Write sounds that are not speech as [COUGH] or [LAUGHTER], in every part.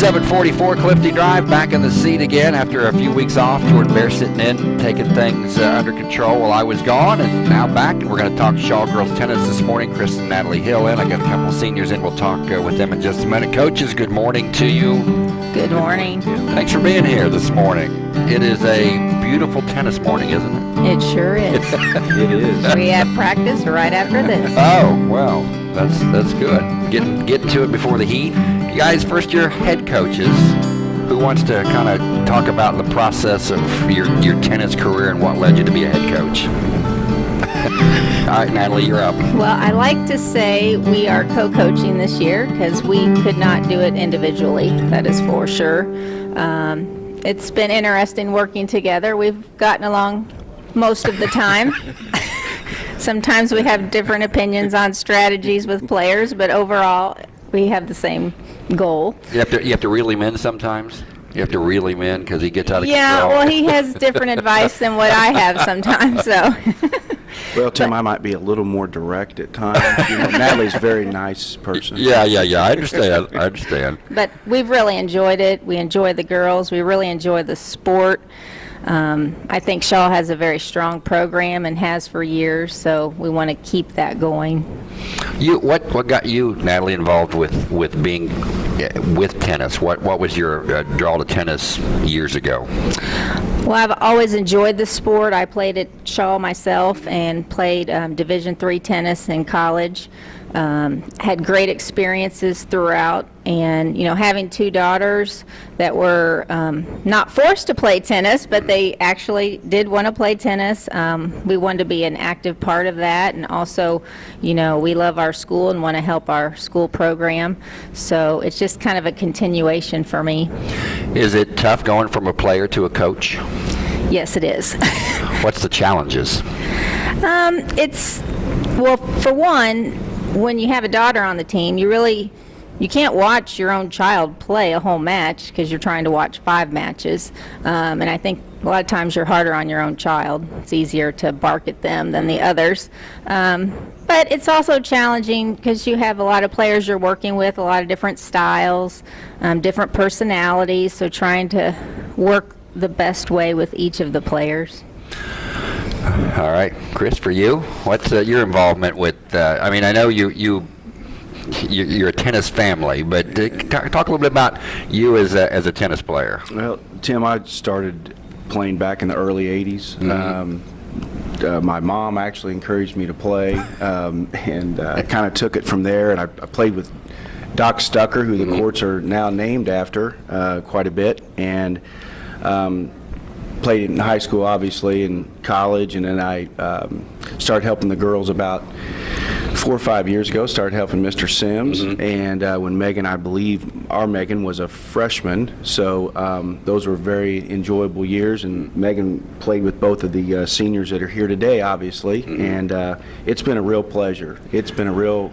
744 Clifty Drive, back in the seat again after a few weeks off. Jordan Bear sitting in, taking things uh, under control while I was gone, and now back. And we're going to talk Shawe girls tennis this morning. Chris and Natalie Hill in. I got a couple seniors in. We'll talk uh, with them in just a minute. Coaches, good morning to you. Good morning. Thanks for being here this morning. It is a beautiful tennis morning, isn't it? It sure is. [LAUGHS] It is. we have practice right after this. Oh well, that's that's good. Getting getting to it before the heat. You guys, first year head coaches. Who wants to kind of talk about the process of your your tennis career and what led you to be a head coach? [LAUGHS] All right, Natalie, you're up. Well, I like to say we are co-coaching this year because we could not do it individually. That is for sure. Um, it's been interesting working together. We've gotten along most of the time. [LAUGHS] Sometimes we have different opinions on strategies with players, but overall, we have the same goal. You have to you have to reel him in sometimes. You have to reel him in because he gets out of Yeah, control. Yeah, well, he has different advice than what I have [LAUGHS] sometimes, so. [LAUGHS] Well, Tim, I might be a little more direct at times. You know, Natalie's a very nice person. yeah, yeah, yeah. I understand. I understand. But we've really enjoyed it. We enjoy the girls. We really enjoy the sport. Um, I think Shawe has a very strong program and has for years, so we want to keep that going. You what what got you Natalie involved with with being uh, with tennis? What what was your uh, draw to tennis years ago? Well, I've always enjoyed the sport. I played at Shawe myself and played um, Division three tennis in college. Um, had great experiences throughout, and you know, having two daughters that were um, not forced to play tennis, but they actually did want to play tennis. Um, we wanted to be an active part of that, and also, you know, we love our school and want to help our school program. So it's just kind of a continuation for me. Is it tough going from a player to a coach? Yes, it is. [LAUGHS] What's the challenges? Um, it's well, for one, when you have a daughter on the team, you really you can't watch your own child play a whole match because you're trying to watch five matches. Um, and I think a lot of times you're harder on your own child. It's easier to bark at them than the others. Um, but it's also challenging because you have a lot of players you're working with, a lot of different styles, um, different personalities. So trying to work the best way with each of the players. All right, Chris, for you, what's uh, your involvement with? Uh, I mean, I know you you you- you're a tennis family, but uh, talk, talk a little bit about you as a, as a tennis player. Well, Tim, I started playing back in the early 80s. Um, uh, my mom actually encouraged me to play, um, and uh, I kind of took it from there. And I, I played with Doc Stucker, who the courts are now named after, uh, quite a bit, and um, played in high school, obviously, and college, and then I um, started helping the girls about four or five years ago. Started helping Mr. Sims, and uh, when Megan, I believe our Megan was a freshman, so um, those were very enjoyable years. And Megan played with both of the uh, seniors that are here today, obviously, and uh, it's been a real pleasure. It's been a real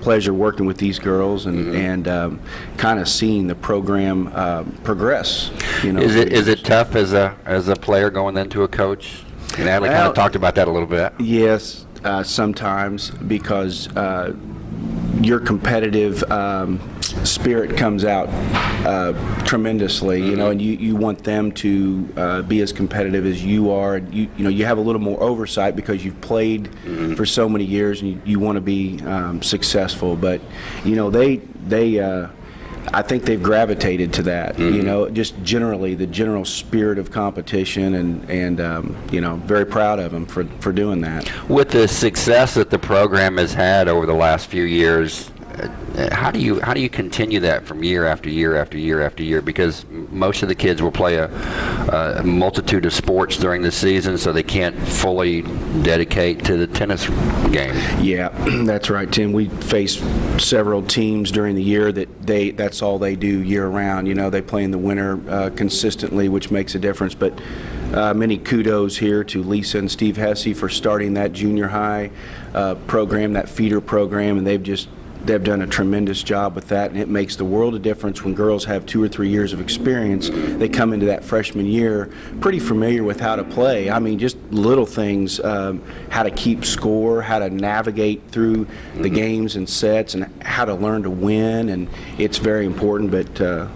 pleasure working with these girls and and um, kind of seeing the program uh, progress. You know, Is it is it tough as a as a player going into a coach? And Natalie kind of talked about that a little bit. Yes, uh, sometimes because uh, your competitive um, spirit comes out uh, tremendously, you know, and you, you want them to uh, be as competitive as you are. You, you know, you have a little more oversight because you've played for so many years and you, you want to be um, successful. But, you know, they, they, uh, I think they've gravitated to that, you know, just generally the general spirit of competition and, and um, you know, very proud of them for, for doing that. With the success that the program has had over the last few years, how do you how do you continue that from year after year after year after year? Because most of the kids will play a, a multitude of sports during the season, so they can't fully dedicate to the tennis game. Yeah, [CLEARS THROAT] that's right, Tim. We face several teams during the year that they that's all they do year round. You know, they play in the winter uh, consistently, which makes a difference. But uh, many kudos here to Lisa and Steve Hesse for starting that junior high uh, program, that feeder program, and they've just they've done a tremendous job with that, and it makes the world of difference when girls have two or three years of experience. They come into that freshman year pretty familiar with how to play. I mean, just little things, um, how to keep score, how to navigate through the games and sets, and how to learn to win, and it's very important. But uh,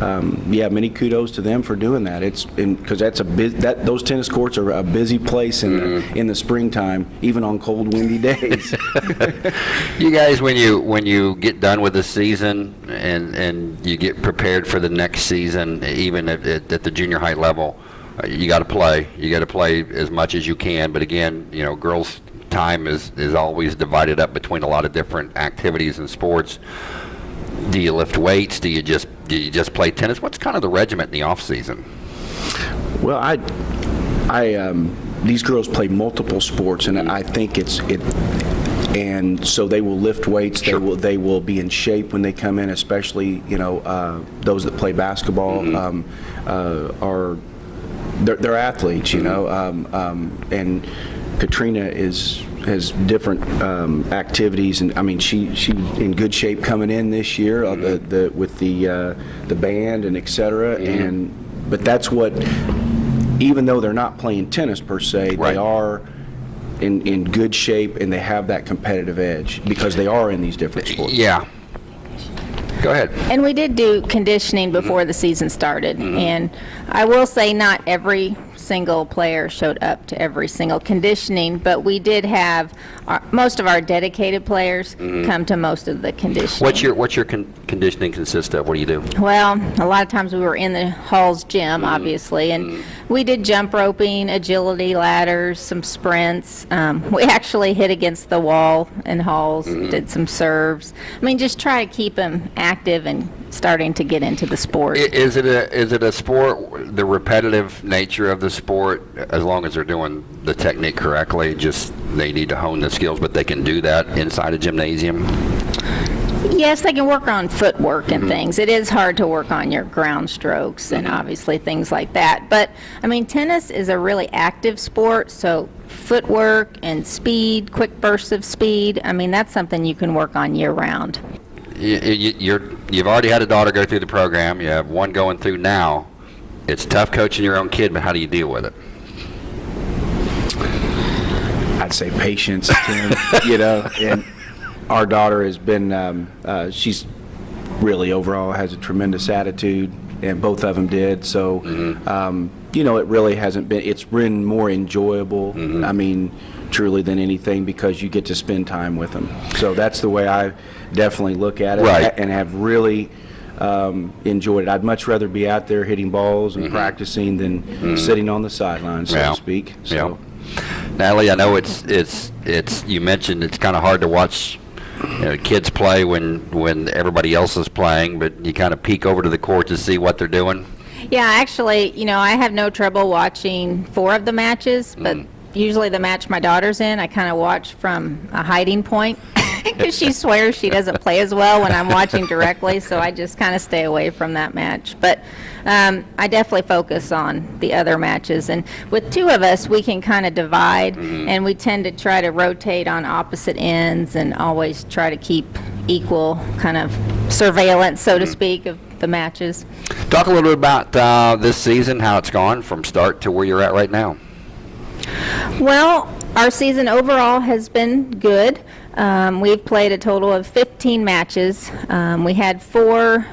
um, yeah, many kudos to them for doing that. It's because that's a that those tennis courts are a busy place in the in the springtime, even on cold, windy days. [LAUGHS] [LAUGHS] You guys, when you when you get done with the season and and you get prepared for the next season, even at, at, at the junior high level, uh, you got to play. You got to play as much as you can. But again, you know, girls' time is is always divided up between a lot of different activities and sports. Do you lift weights? Do you just do you just play tennis? What's kind of the regiment in the off season? Well, I, I, um, these girls play multiple sports, and I think it's it, and so they will lift weights. Sure. They will they will be in shape when they come in, especially you know uh, those that play basketball um, uh, are they're, they're athletes, you know, um, um, and Katrina is has different um, activities, and I mean she she's in good shape coming in this year uh, the, the, with the uh, the band and et cetera, and but that's what even though they're not playing tennis per se, Right. they are. In, in good shape and they have that competitive edge because they are in these different sports. Yeah. Go ahead. And we did do conditioning before the season started. And I will say not every single player showed up to every single conditioning, but we did have our, most of our dedicated players mm-hmm. come to most of the conditioning. What's your what's your con- conditioning consist of? What do you do? Well, a lot of times we were in the Hall's gym, mm-hmm. obviously, and mm-hmm. we did jump roping, agility ladders, some sprints. Um, [LAUGHS] we actually hit against the wall in Halls, did some serves. I mean, just try to keep them active and starting to get into the sport. Is it a is it a sport? The repetitive nature of the sport, as long as they're doing the technique correctly, just they need to hone the skills, but they can do that inside a gymnasium. Yes, they can work on footwork and mm-hmm. things. It is hard to work on your ground strokes and mm-hmm. obviously things like that. But I mean, tennis is a really active sport, so footwork and speed, quick bursts of speed, I mean, that's something you can work on year round. You, you're you've already had a daughter go through the program. You have one going through now. It's tough coaching your own kid, but how do you deal with it? I'd say patience, Tim, [LAUGHS] you know, and our daughter has been, um, uh, she's really overall has a tremendous attitude, and both of them did. So, um, you know, it really hasn't been, it's been more enjoyable, I mean, truly than anything because you get to spend time with them. So that's the way I definitely look at it Right. and have really um, enjoyed it. I'd much rather be out there hitting balls and mm-hmm. practicing than mm-hmm. sitting on the sidelines, so Yeah. to speak. So. Yeah. Natalie, I know it's it's it's you mentioned it's kind of hard to watch you know, kids play when when everybody else is playing, but you kind of peek over to the court to see what they're doing. Yeah, actually, you know, I have no trouble watching four of the matches, but mm. Usually the match my daughter's in, I kind of watch from a hiding point [LAUGHS] because she swears she doesn't play as well when I'm watching directly, so I just kind of stay away from that match. But um, I definitely focus on the other matches, and with two of us, we can kind of divide, and we tend to try to rotate on opposite ends and always try to keep equal kind of surveillance, so to speak, of the matches. Talk a little bit about uh, this season, how it's gone from start to where you're at right now. Well, our season overall has been good. Um, we've played a total of 15 matches. Um, we had four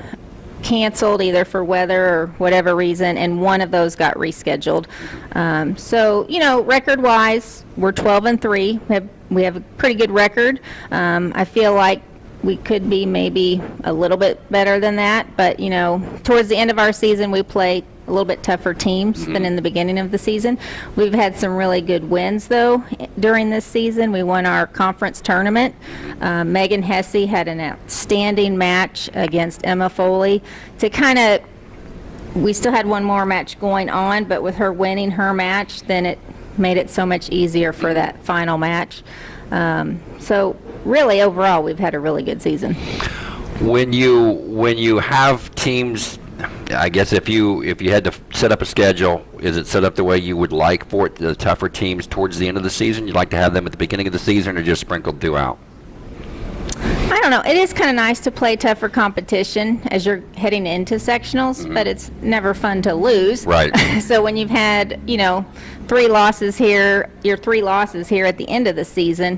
canceled either for weather or whatever reason, and one of those got rescheduled. Um, so, you know, record-wise, we're 12 and 3. We have, we have a pretty good record. Um, I feel like we could be maybe a little bit better than that, but, you know, towards the end of our season, we play a little bit tougher teams than in the beginning of the season. We've had some really good wins, though, during this season. We won our conference tournament. Uh, Megan Hesse had an outstanding match against Emma Foley to kind of we still had one more match going on, but with her winning her match, then it made it so much easier for that final match. Um, so really, overall, we've had a really good season. When you when you have teams, I guess if you if you had to set up a schedule, is it set up the way you would like for it? The tougher teams towards the end of the season, you'd like to have them at the beginning of the season, or just sprinkled throughout? I don't know. It is kind of nice to play tougher competition as you're heading into sectionals, but mm-hmm. it's never fun to lose. Right. [LAUGHS] so when you've had, you know, three losses here, your three losses here at the end of the season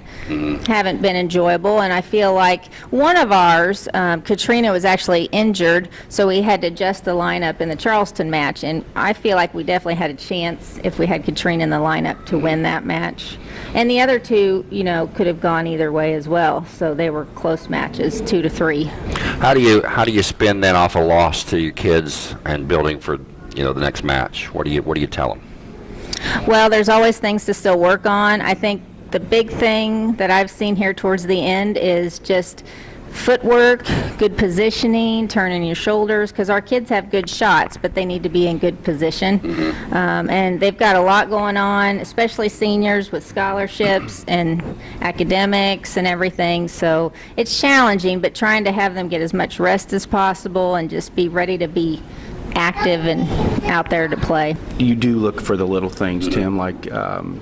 haven't been enjoyable, and I feel like one of ours, um, Katrina was actually injured, so we had to adjust the lineup in the Charlestown match, and I feel like we definitely had a chance if we had Katrina in the lineup to win that match. And the other two, you know, could have gone either way as well, so they were close matches, two to three. How do you how do you spin that off a loss to your kids and building for you know the next match? What do you what do you tell them? Well, there's always things to still work on. I think the big thing that I've seen here towards the end is just footwork, good positioning, turning your shoulders, because our kids have good shots, but they need to be in good position. Um, and they've got a lot going on, especially seniors with scholarships [CLEARS THROAT] and academics and everything. So it's challenging, but trying to have them get as much rest as possible and just be ready to be active and out there to play. You do look for the little things, Tim, like um,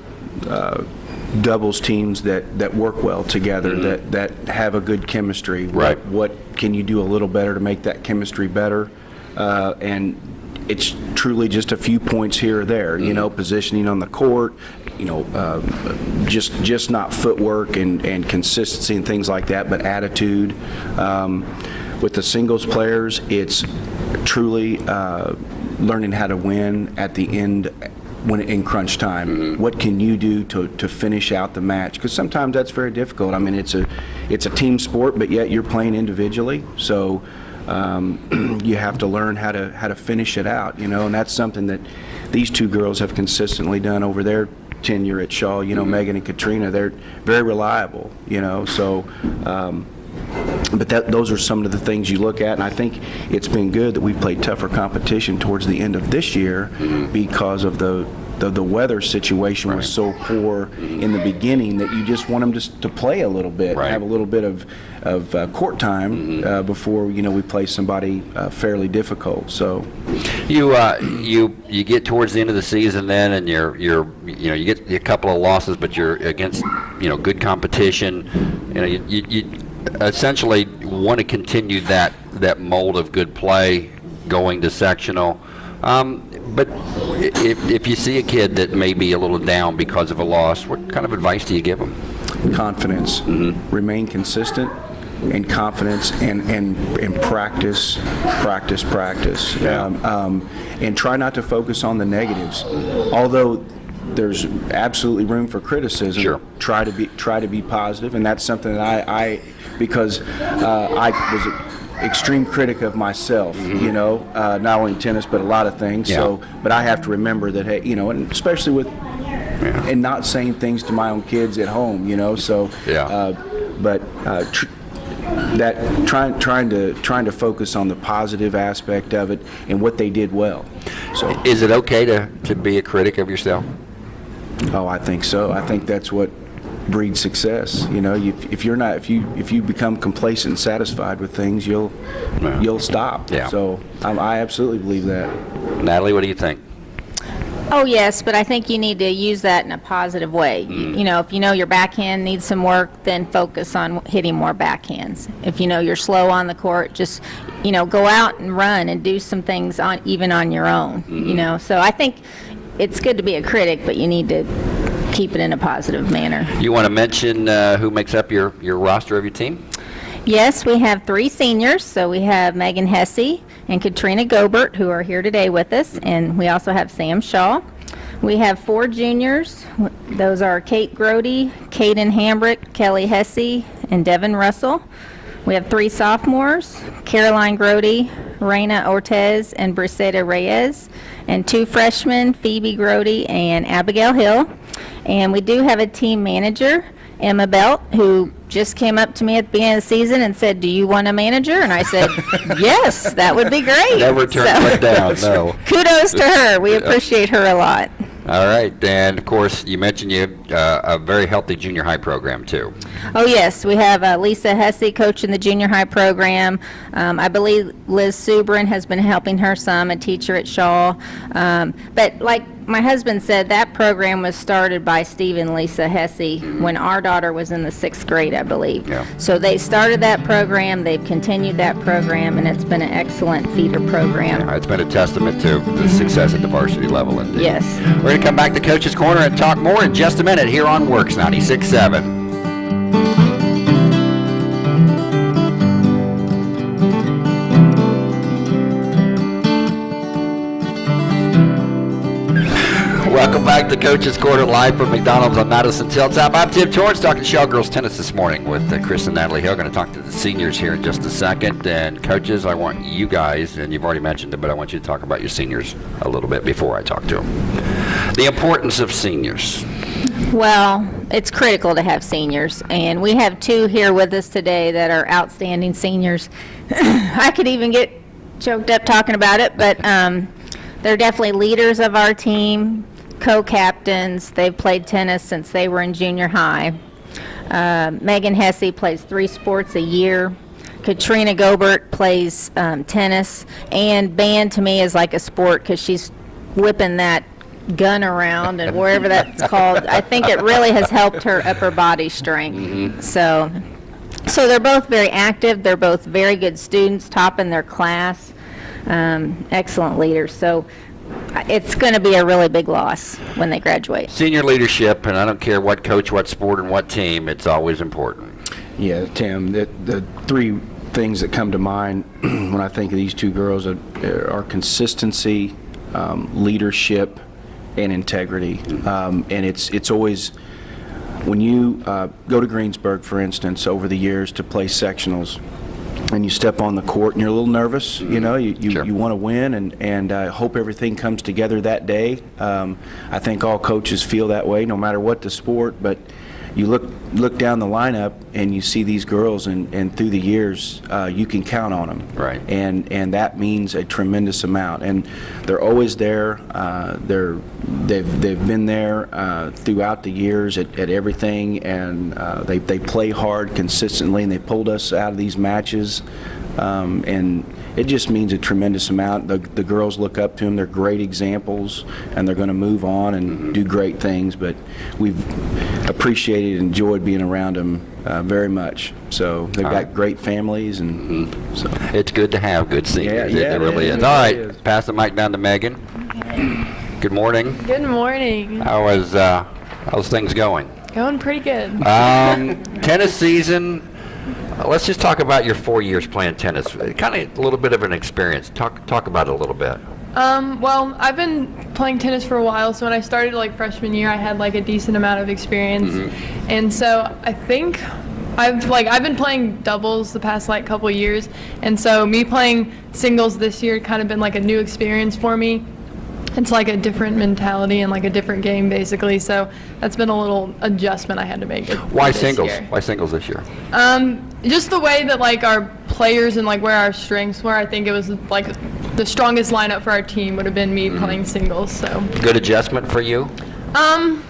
uh, doubles teams that, that work well together, that, that have a good chemistry. What- Right. What can you do a little better to make that chemistry better? Uh, And it's truly just a few points here or there, you know, positioning on the court, you know, um, just, just not footwork and, and consistency and things like that, but attitude. Um, With the singles players, it's truly uh, learning how to win at the end when in crunch time. What can you do to, to finish out the match? Because sometimes that's very difficult. I mean, it's a it's a team sport, but yet you're playing individually. So um, [CLEARS THROAT] you have to learn how to how to finish it out. You know, and that's something that these two girls have consistently done over their tenure at Shawe. You know, Megan and Katrina, they're very reliable. You know, so. Um, but that, those are some of the things you look at, and I think it's been good that we've played tougher competition towards the end of this year because of the, the, the weather situation was so poor in the beginning that you just want them to, to play a little bit, Right. have a little bit of, of uh, court time uh, before, you know, we play somebody uh, fairly difficult, so. You uh, you you get towards the end of the season then, and you're you're you know you get a couple of losses, but you're against you know good competition. You know you, you, you essentially want to continue that that mold of good play going to sectional. Um, but if, if you see a kid that may be a little down because of a loss, what kind of advice do you give them? confidence. Remain consistent and confidence and, and, and practice, practice, practice. Yeah. Um, um, and try not to focus on the negatives. Although there's absolutely room for criticism. Sure. Try to be try to be positive, and that's something that I, I because uh, I was an extreme critic of myself. You know, uh, not only in tennis but a lot of things. Yeah. So, but I have to remember that hey, you know, and especially with and not saying things to my own kids at home, you know. So, Yeah. uh, but uh, tr- that trying trying to trying to focus on the positive aspect of it and what they did well. So, Is it okay to, to be a critic of yourself? Oh, I think so. I think that's what breeds success. You know, you, if you're not if you if you become complacent and satisfied with things, you'll Yeah. you'll stop. Yeah. So, um, I absolutely believe that. Natalie, what do you think? Oh, yes, but I think you need to use that in a positive way. Mm. You you know, if you know your backhand needs some work, then focus on hitting more backhands. If you know you're slow on the court, just, you know, go out and run and do some things on, even on your own, Mm-hmm. you know? So I think it's good to be a critic, but you need to keep it in a positive manner. You want to mention uh, who makes up your, your roster of your team? Yes, we have three seniors. So we have Megan Hesse and Katrina Gobert, who are here today with us, and we also have Sam Shaw. We have four juniors. Those are Kate Grody, Kaden Hambrick, Kelly Hesse, and Devin Russell. We have three sophomores, Caroline Grody, Reina Ortez, and Brisetta Reyes, and two freshmen, Phoebe Grody and Abigail Hill. And we do have a team manager, Emma Belt, who just came up to me at the beginning of the season and said, "Do you want a manager?" And I said, [LAUGHS] "Yes, that would be great." Never turn So- down, [LAUGHS] no. Kudos to her. We appreciate her a lot. All right, and of course, you mentioned you have uh, a very healthy junior high program too. Oh, yes, we have uh, Lisa Hesse coaching the junior high program. Um, I believe Liz Subrin has been helping her some, a teacher at Shawe. Um, but like my husband said that program was started by Steve and Lisa Hesse when our daughter was in the sixth grade, I believe. Yeah. So they started that program, they've continued that program, and it's been an excellent feeder program. Uh, It's been a testament to the success at the varsity level indeed. Yes. We're going to come back to Coach's Corner and talk more in just a minute here on WORX 96.7. To Coach's Corner live from McDonald's on Madison Hilltop. I'm Tim Torrance talking Shawe Girls Tennis this morning with uh, Chris and Natalie Hill. Going to talk to the seniors here in just a second. And coaches, I want you guys, and you've already mentioned it, but I want you to talk about your seniors a little bit before I talk to them. The importance of seniors. Well, it's critical to have seniors, and we have two here with us today that are outstanding seniors. [COUGHS] I could even get choked up talking about it, but um, they're definitely leaders of our team, co-captains. They've played tennis since they were in junior high. Uh, Megan Hesse plays three sports a year. Katrina Gobert plays um, tennis, and band to me is like a sport because she's whipping that gun around and wherever that's called. I think it really has helped her upper body strength. So, so they're both very active. They're both very good students, top in their class, um, excellent leaders. So, it's going to be a really big loss when they graduate. Senior leadership, and I don't care what coach, what sport, and what team, it's always important. Yeah, Tim, the, the three things that come to mind [CLEARS THROAT] when I think of these two girls are, are consistency, um, leadership, and integrity. Um, and it's it's always when you uh, go to Greensburg, for instance, over the years to play sectionals, and you step on the court and you're a little nervous, you know, you, you, Sure. you want to win and, and uh, hope everything comes together that day. Um, I think all coaches feel that way, no matter what the sport, but you look look down the lineup and you see these girls and, and through the years uh, you can count on them Right. and and that means a tremendous amount. And they're always there uh, they're they've they've been there uh, throughout the years at, at everything. And uh, they, they play hard consistently and they pulled us out of these matches. Um, and it just means a tremendous amount the, the girls look up to them they're great examples and they're going to move on and do great things but we've appreciated and enjoyed being around them uh, very much so they've All got right. great families and so It's good to have good seniors. yeah, it, it really is. is. All right, is. pass the mic down to Megan. Good morning. Good morning. How is uh, how's things going? Going pretty good. Um, [LAUGHS] tennis season. Let's just talk about your four years playing tennis. Kind of a little bit of an experience. Talk talk about it a little bit. Um, well, I've been playing tennis for a while, so when I started like freshman year, I had like a decent amount of experience, and so I think I've like I've been playing doubles the past like couple years, and so me playing singles this year kind of been like a new experience for me. It's like a different mentality and like a different game basically, so that's been a little adjustment I had to make. Why singles? year. Why singles this year? Um, just the way that like our players and like where our strengths were, I think it was like the strongest lineup for our team would have been me playing singles. So, Good adjustment for you. um,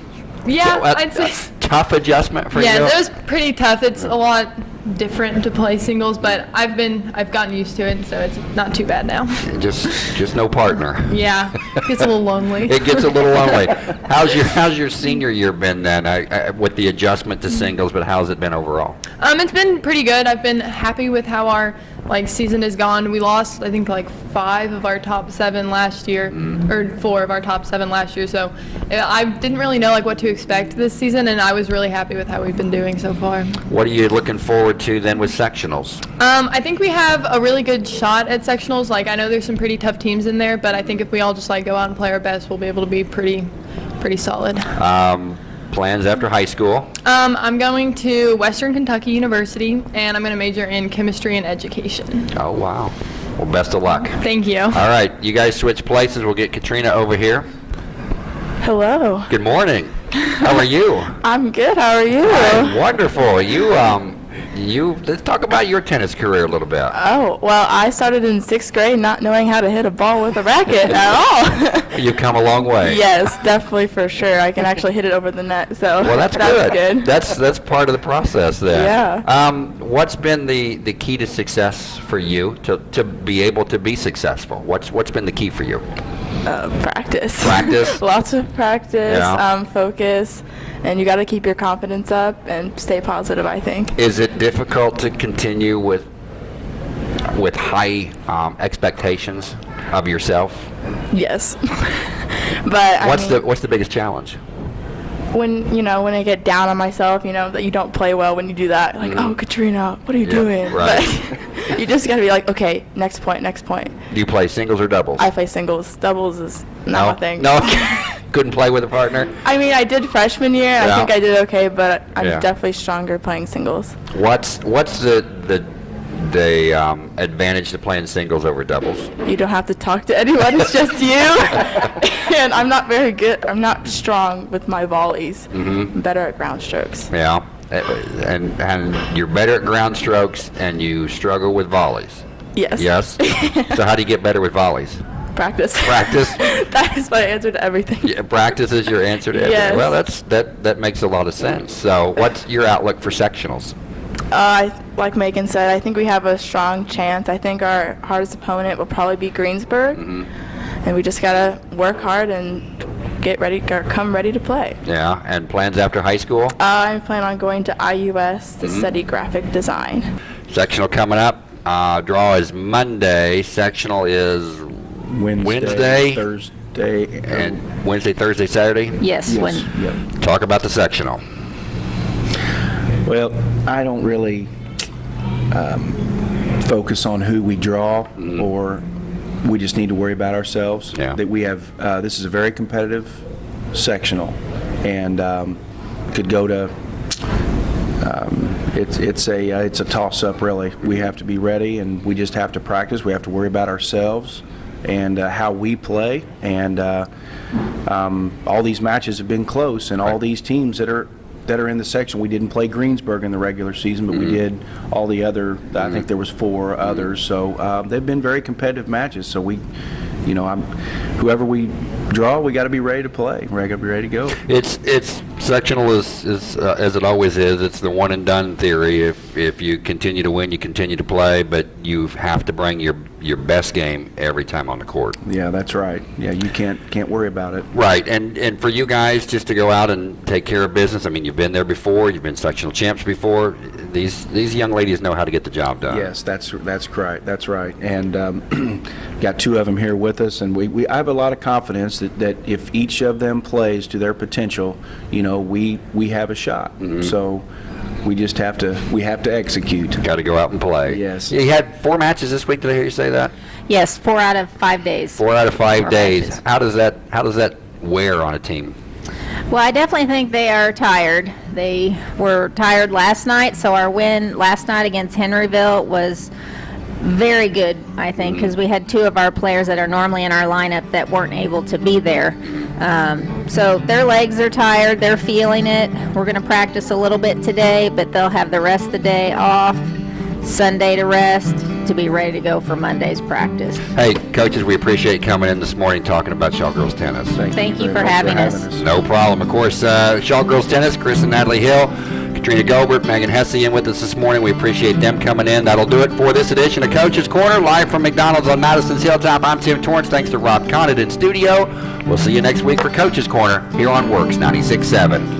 yeah, Uh, I'd say. tough adjustment for you. Yeah, it was pretty tough. It's a lot different to play singles, but I've been I've gotten used to it, so it's not too bad now. [LAUGHS] just just no partner. [LAUGHS] Yeah, [LAUGHS] it gets a little lonely. It gets a little lonely. How's your How's your senior year been then? I, I, with the adjustment to singles, but how's it been overall? Um, it's been pretty good. I've been happy with how our like season is gone. We lost, I think, like five of our top seven last year, or four of our top seven last year. So I didn't really know like what to expect this season, and I was really happy with how we've been doing so far. What are you looking forward to then with sectionals? Um, I think we have a really good shot at sectionals. Like I know there's some pretty tough teams in there, but I think if we all just like go out and play our best, we'll be able to be pretty, pretty solid. Um, plans after high school? Um, I'm going to Western Kentucky University, and I'm going to major in chemistry and education. Oh wow. Well, best of luck. Thank you. All right, you guys switch places. We'll get Katrina over here. Hello. Good morning. How are you? [LAUGHS] I'm good. How are you? I'm wonderful. You um, you let's talk about your tennis career a little bit. Oh, well, I started in sixth grade not knowing how to hit a ball with a racket [LAUGHS] at all. [LAUGHS] You've come a long way. Yes, definitely for sure. I can actually hit it over the net, so Well, that's, [LAUGHS] that's good. That's that's part of the process then. Yeah. Um, what's been the, the key to success for you to, to be able to be successful? What's what's been the key for you? Uh, practice. Practice? [LAUGHS] Lots of practice, Yeah. um, focus, and you got to keep your confidence up and stay positive. I think. Is it difficult to continue with with high um, expectations of yourself? Yes. [LAUGHS] but What's I the what's the biggest challenge? When you know when I get down on myself, you know that you don't play well when you do that. Like, mm-hmm. oh, Katrina, what are you. Yeah, doing? [LAUGHS] right. But you just got to be like, okay, next point, next point. Do you play singles or doubles? I play singles. Doubles is no. not my thing. No. [LAUGHS] Couldn't play with a partner. I mean, I did freshman year. Yeah. I think I did okay, but I'm Yeah. definitely stronger playing singles. What's what's the the the um, advantage to playing singles over doubles? You don't have to talk to anyone. It's just [LAUGHS] you. and I'm not very good. I'm not strong with my volleys. Mm-hmm. I'm better at ground strokes. Yeah, Uh, and and you're better at ground strokes, and you struggle with volleys. Yes. Yes. [LAUGHS] so how do you get better with volleys? Practice. Practice? [LAUGHS] that is my answer to everything. Yeah, practice is your answer to everything. Yes. Well, that's that that makes a lot of sense. So, what's your outlook for sectionals? Uh, like Megan said, I think we have a strong chance. I think our hardest opponent will probably be Greensburg, Mm-hmm. and we just gotta work hard and get ready, or come ready to play. Yeah, and plans after high school. Uh, I plan on going to IUS to Mm-hmm. study graphic design. Sectional coming up. Uh, draw is Monday. Sectional is Wednesday, Wednesday. Thursday, and Wednesday, Thursday, Saturday. Yes, yes, when, yep. Talk about the sectional. Well, I don't really um, focus on who we draw, or we just need to worry about ourselves. Yeah. That we have. Uh, this is a very competitive sectional, and um, could go to. Um, it's it's a uh, it's a toss up really. We have to be ready, and we just have to practice. We have to worry about ourselves and uh, how we play, and uh, um, all these matches have been close, and all these teams that are that are in the section. We didn't play Greensburg in the regular season, but we did all the other. I think there was four others. So uh, they've been very competitive matches. So we, you know, I'm whoever we draw, we got to be ready to play. We got to be ready to go. It's it's sectional is is uh, as it always is. It's the one and done theory. If if you continue to win, you continue to play, but you have to bring your your best game every time on the court. Yeah, that's right. Yeah, you can't can't worry about it. Right, and and for you guys just to go out and take care of business. I mean, you've been there before. You've been sectional champs before. These these young ladies know how to get the job done. Yes, that's that's right. That's right. And um, [CLEARS THROAT] got two of them here with us, and we, we I have a lot of confidence that, that if each of them plays to their potential, you know, we we have a shot. Mm-hmm. So we just have to we have to execute. Got to go out and play. Yes. You had four matches this week. Did I hear you say that? yes, four out of five days. Four out of five Four days. matches. How does that how does that wear on a team? Well, I definitely think they are tired. They were tired last night, so our win last night against Henryville was very good, I think, mm-hmm. because we had two of our players that are normally in our lineup that weren't able to be there. Um, so their legs are tired, they're feeling it. We're going to practice a little bit today, but they'll have the rest of the day off, Sunday to rest, to be ready to go for Monday's practice. Hey, coaches, we appreciate coming in this morning talking about Shawe Girls Tennis. Thank you very for much having us. No problem. Of course, uh, Shawe Girls Tennis, Chris and Natalie Hill, Katrina Gobert, Megan Hesse in with us this morning. We appreciate them coming in. That'll do it for this edition of Coach's Corner, live from McDonald's on Madison's Hilltop. I'm Tim Torrance. Thanks to Rob Condit in studio. We'll see you next week for Coach's Corner here on WORX 96.7.